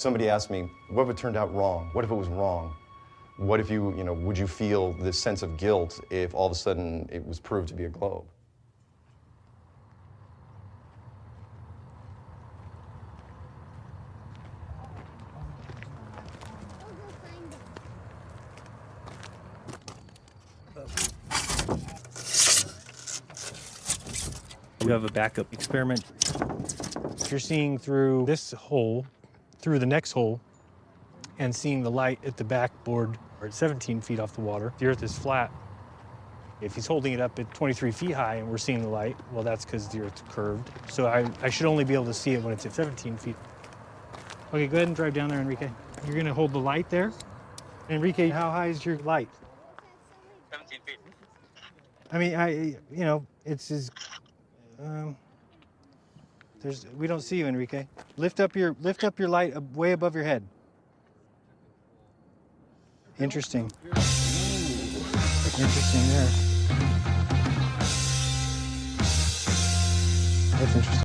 Somebody asked me, what if it turned out wrong? What if it was wrong? What if you, you know, would you feel this sense of guilt if all of a sudden it was proved to be a globe? You have a backup experiment. If you're seeing through this hole, through the next hole, and seeing the light at the backboard or at 17 feet off the water, the Earth is flat. If he's holding it up at 23 feet high and we're seeing the light, well, that's because the Earth's curved. So I, I should only be able to see it when it's at 17 feet. Okay, go ahead and drive down there, Enrique. You're gonna hold the light there. Enrique, how high is your light? 17 feet. I mean, I, you know, it's as, um, there's, we don't see you, Enrique. Lift up your, lift up your light way above your head. Interesting. Interesting there. That's interesting.